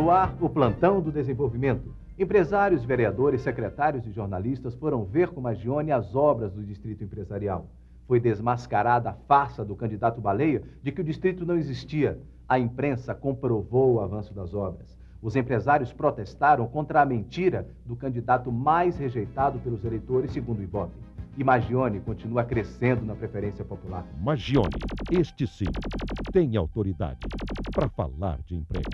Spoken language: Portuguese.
No ar, o plantão do desenvolvimento. Empresários, vereadores, secretários e jornalistas foram ver com Magione as obras do distrito empresarial. Foi desmascarada a farsa do candidato Baleia de que o distrito não existia. A imprensa comprovou o avanço das obras. Os empresários protestaram contra a mentira do candidato mais rejeitado pelos eleitores, segundo o Ibope. E Magione continua crescendo na preferência popular. Magione, este sim, tem autoridade para falar de emprego.